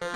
Bye.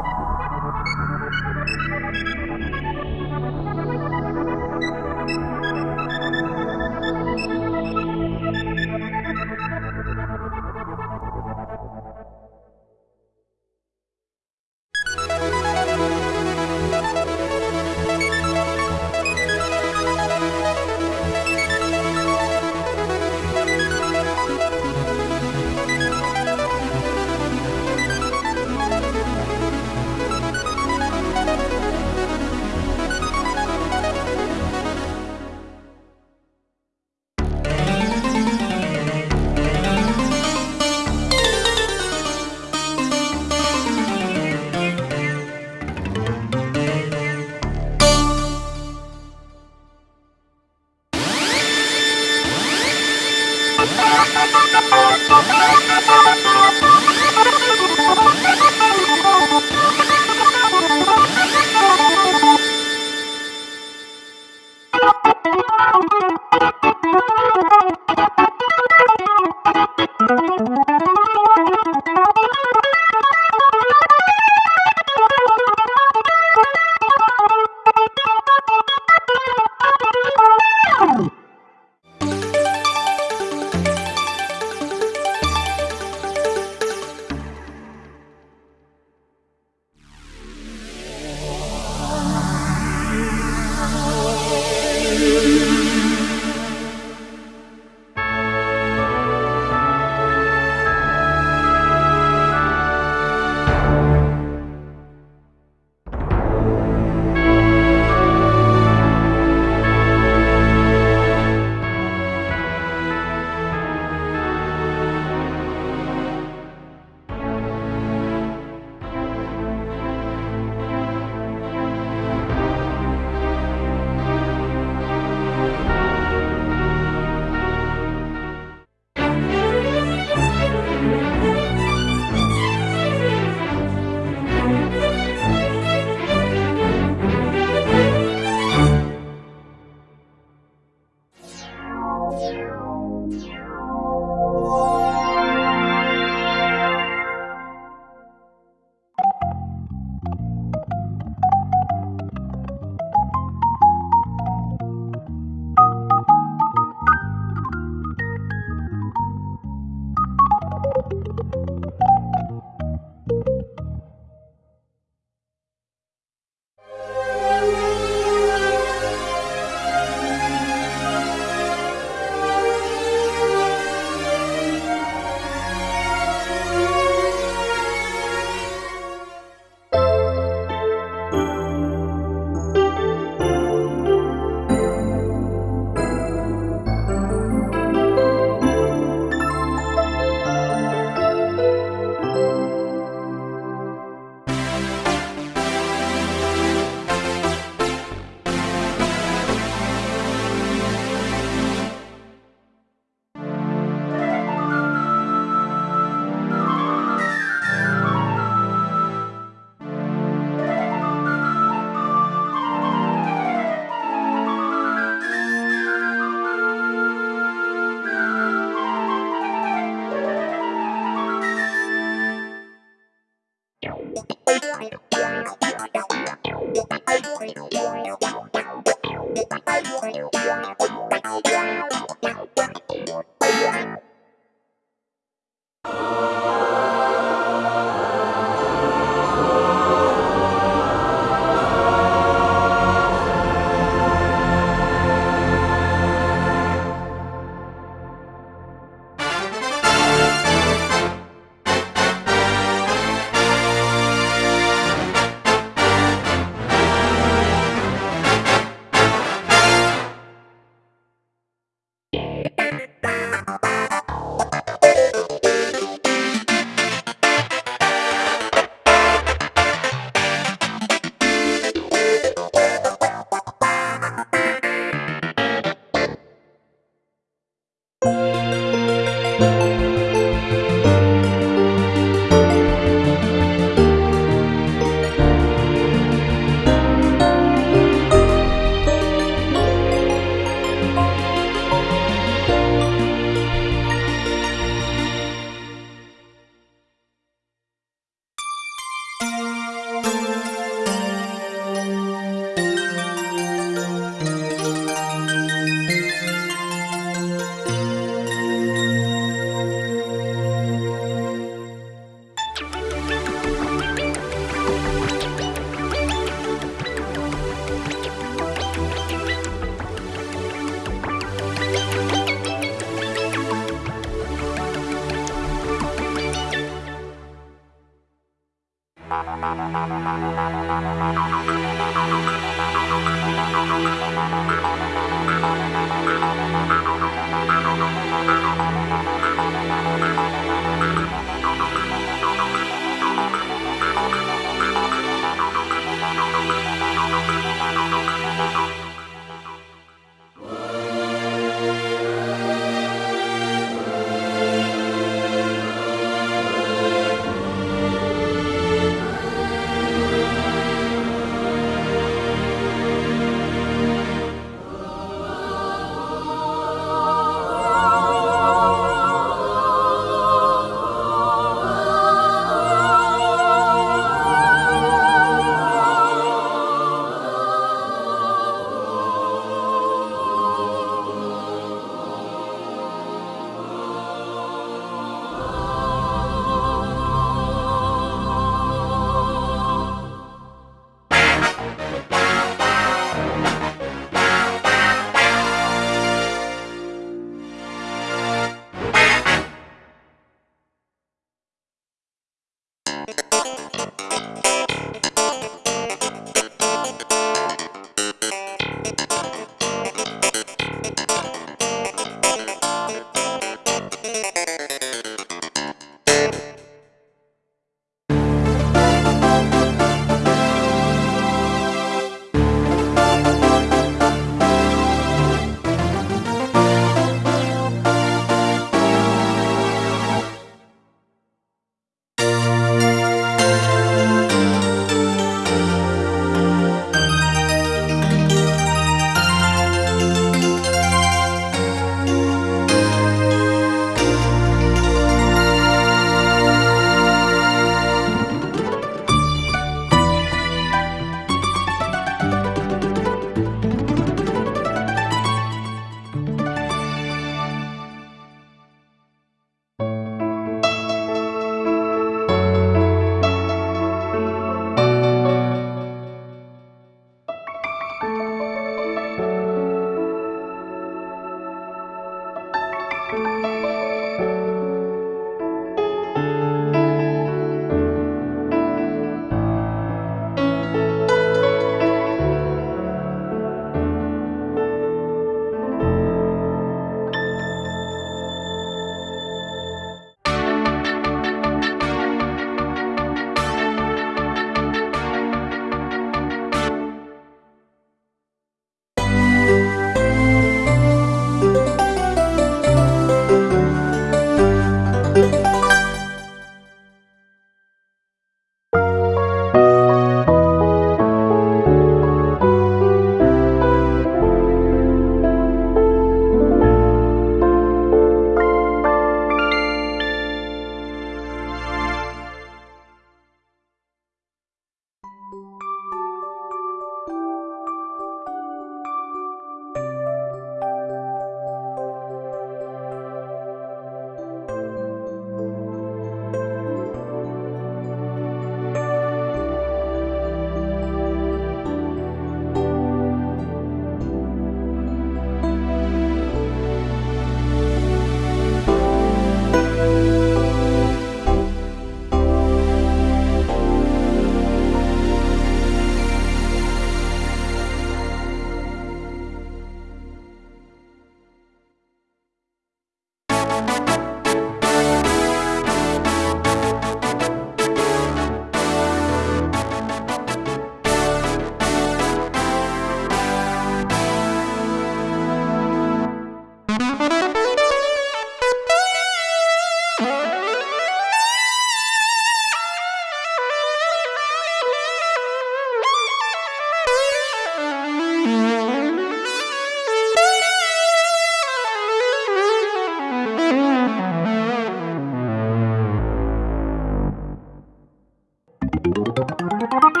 ありがと。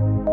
Bye.